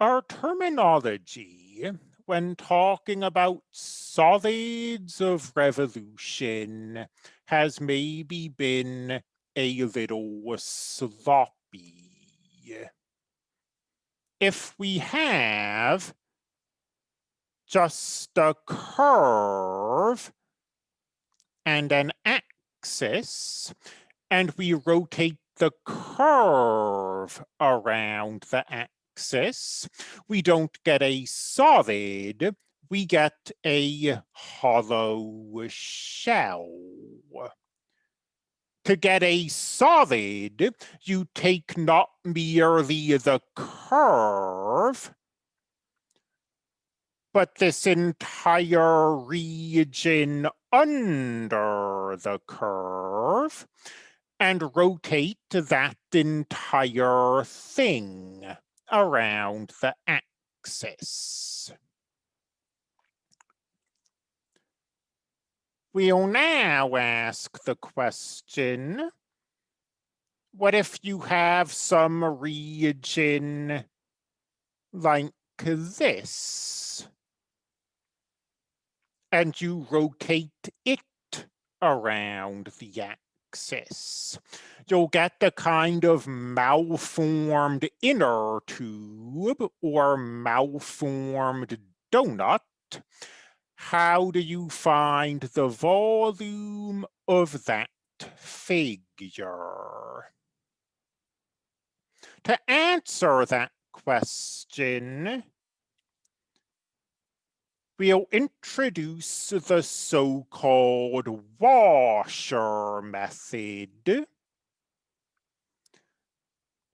Our terminology when talking about solids of revolution has maybe been a little sloppy. If we have just a curve and an axis, and we rotate the curve around the axis, we don't get a solid, we get a hollow shell. To get a solid, you take not merely the curve, but this entire region under the curve and rotate that entire thing around the axis. We'll now ask the question, what if you have some region like this? and you rotate it around the axis. You'll get the kind of malformed inner tube or malformed donut. How do you find the volume of that figure? To answer that question, we'll introduce the so-called washer method.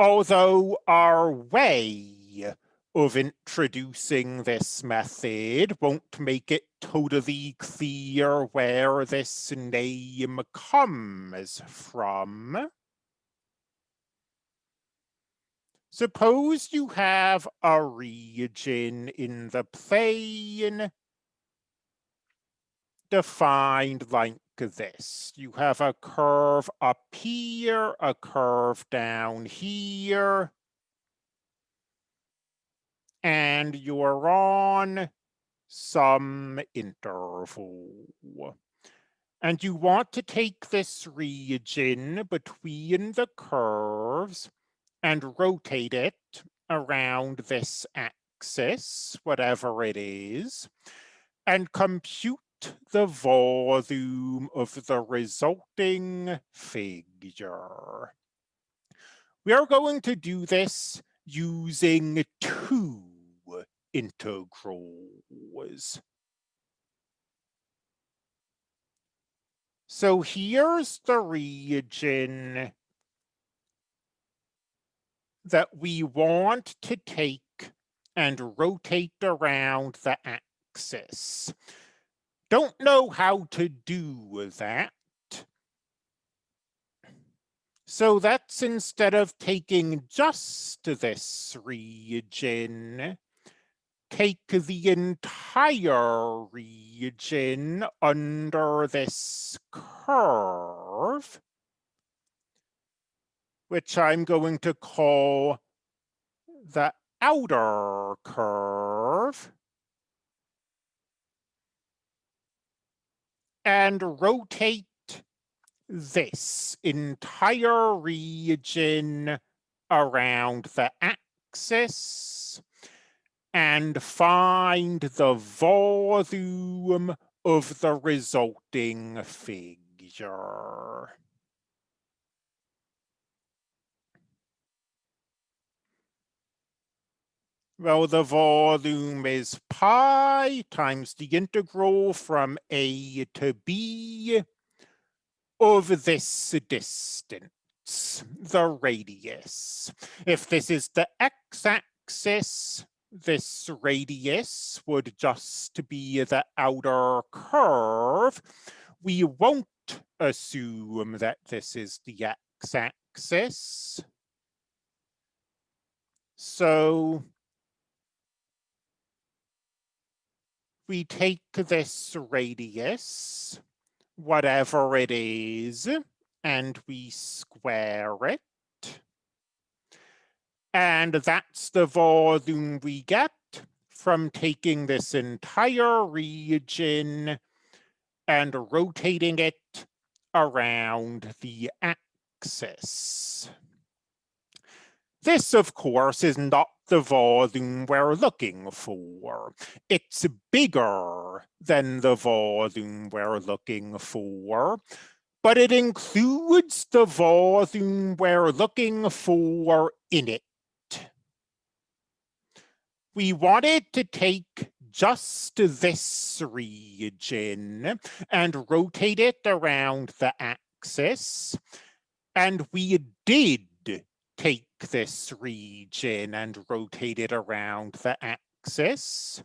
Although our way of introducing this method won't make it totally clear where this name comes from. Suppose you have a region in the plane defined like this. You have a curve up here, a curve down here, and you're on some interval. And you want to take this region between the curves and rotate it around this axis, whatever it is, and compute the volume of the resulting figure. We are going to do this using two integrals. So here's the region that we want to take and rotate around the axis. Don't know how to do that. So that's instead of taking just this region, take the entire region under this curve which I'm going to call the outer curve. And rotate this entire region around the axis and find the volume of the resulting figure. Well, the volume is pi times the integral from a to b of this distance, the radius. If this is the x-axis, this radius would just be the outer curve. We won't assume that this is the x-axis. So we take this radius, whatever it is, and we square it. And that's the volume we get from taking this entire region and rotating it around the axis. This, of course, is not the volume we're looking for. It's bigger than the volume we're looking for, but it includes the volume we're looking for in it. We wanted to take just this region and rotate it around the axis, and we did take this region and rotate it around the axis.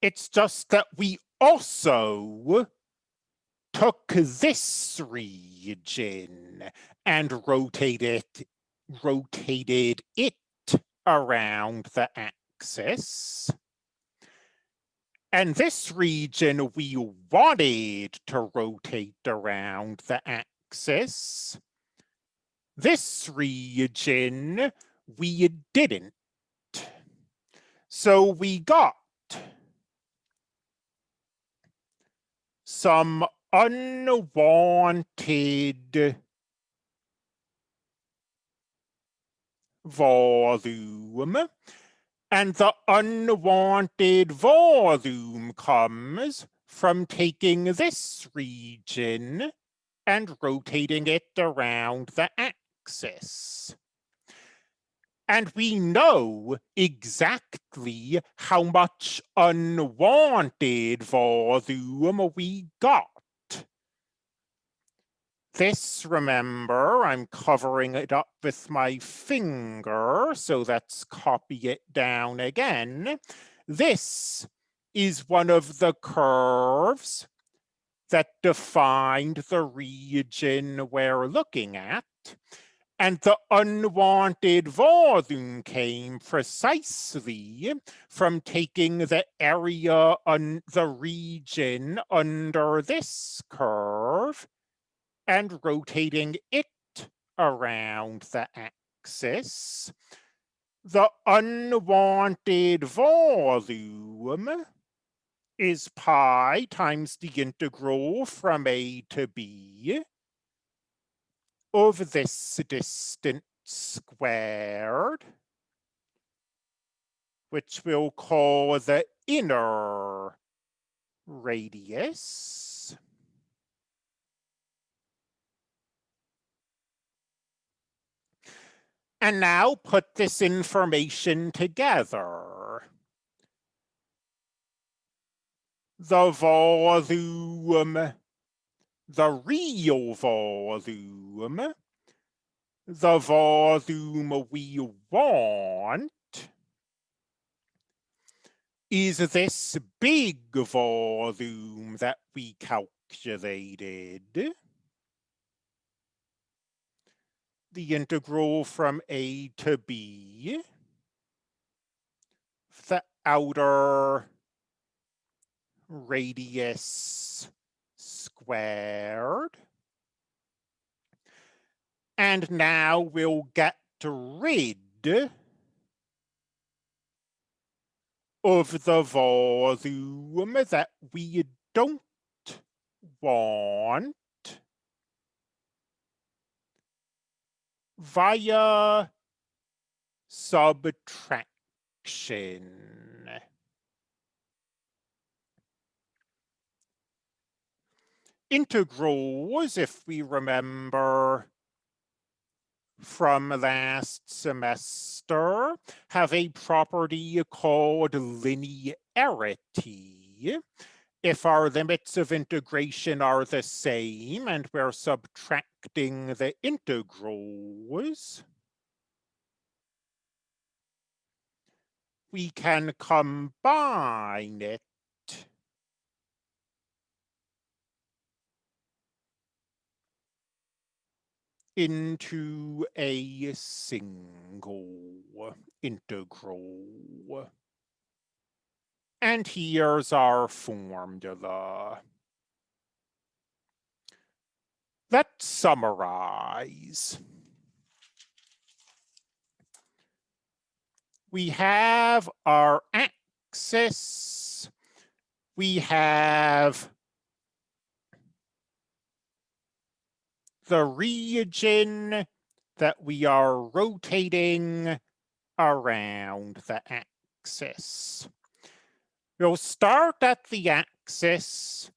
It's just that we also took this region and rotated, rotated it around the axis. And this region we wanted to rotate around the axis. This region, we didn't. So we got some unwanted volume. And the unwanted volume comes from taking this region and rotating it around the axis And we know exactly how much unwanted volume we got. This, remember, I'm covering it up with my finger, so let's copy it down again. This is one of the curves that defined the region we're looking at. And the unwanted volume came precisely from taking the area on the region under this curve and rotating it around the axis. The unwanted volume is pi times the integral from a to b of this distance squared, which we'll call the inner radius. And now put this information together. The volume the real volume, the volume we want, is this big volume that we calculated. The integral from A to B, the outer radius squared. And now we'll get rid of the volume that we don't want via subtraction. Integrals, if we remember from last semester, have a property called linearity. If our limits of integration are the same and we're subtracting the integrals, we can combine it into a single integral. And here's our formula. Let's summarize. we have our axis, we have the region that we are rotating around the axis. We'll start at the axis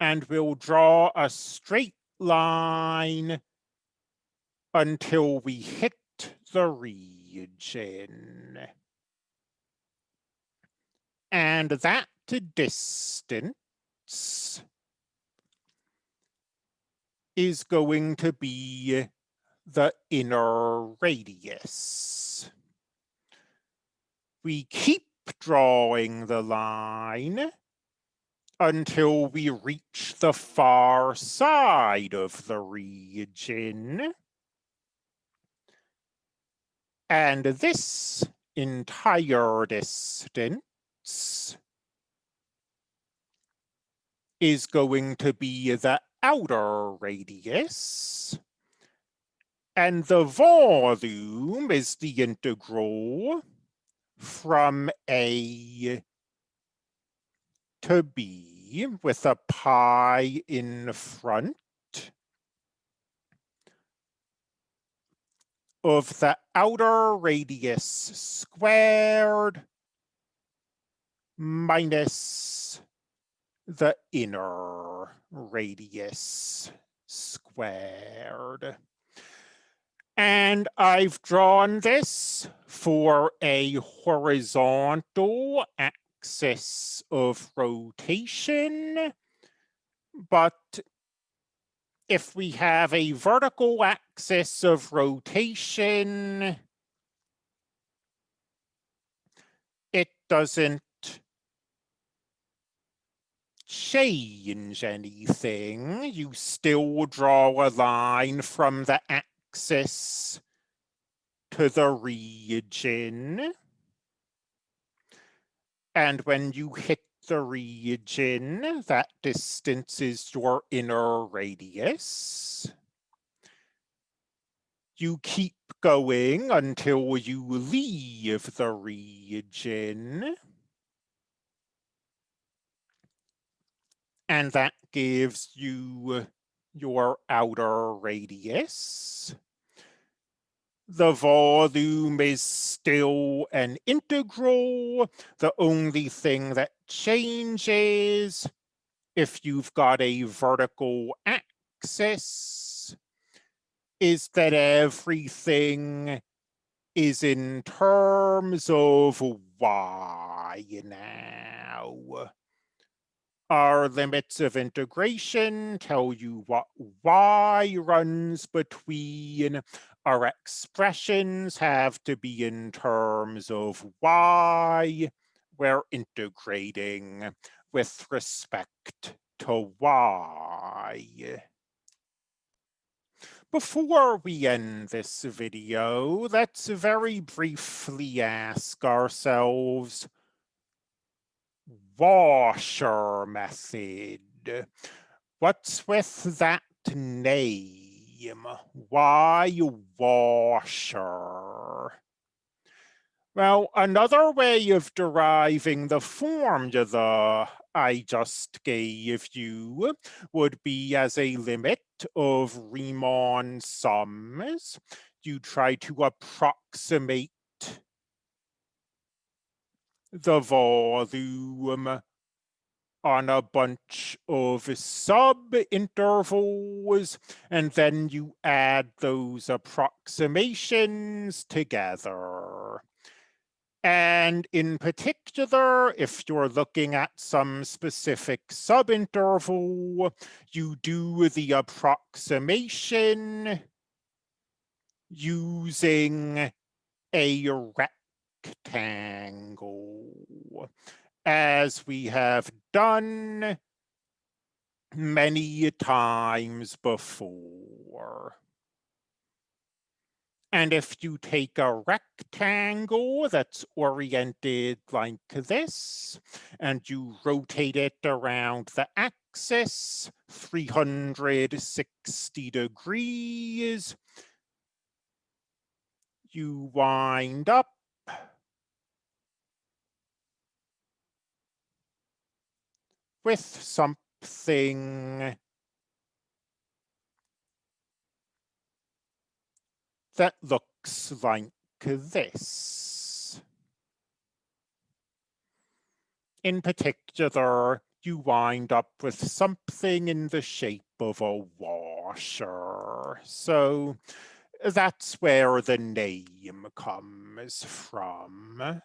and we'll draw a straight line until we hit the region. And that distance is going to be the inner radius. We keep drawing the line until we reach the far side of the region. And this entire distance is going to be the outer radius. And the volume is the integral from A to B with a pi in front of the outer radius squared minus the inner radius squared. And I've drawn this for a horizontal axis of rotation, but if we have a vertical axis of rotation, it doesn't change anything. You still draw a line from the axis to the region. And when you hit the region, that distance is your inner radius. You keep going until you leave the region. And that gives you your outer radius. The volume is still an integral. The only thing that changes if you've got a vertical axis is that everything is in terms of y now. Our limits of integration tell you what y runs between. Our expressions have to be in terms of y. We're integrating with respect to y. Before we end this video, let's very briefly ask ourselves, washer method. What's with that name? Why washer? Well, another way of deriving the formula I just gave you would be as a limit of Riemann sums. You try to approximate the volume on a bunch of sub-intervals, and then you add those approximations together. And in particular, if you're looking at some specific subinterval, you do the approximation using a rect rectangle, as we have done many times before. And if you take a rectangle that's oriented like this, and you rotate it around the axis 360 degrees, you wind up with something that looks like this. In particular, you wind up with something in the shape of a washer. So that's where the name comes from.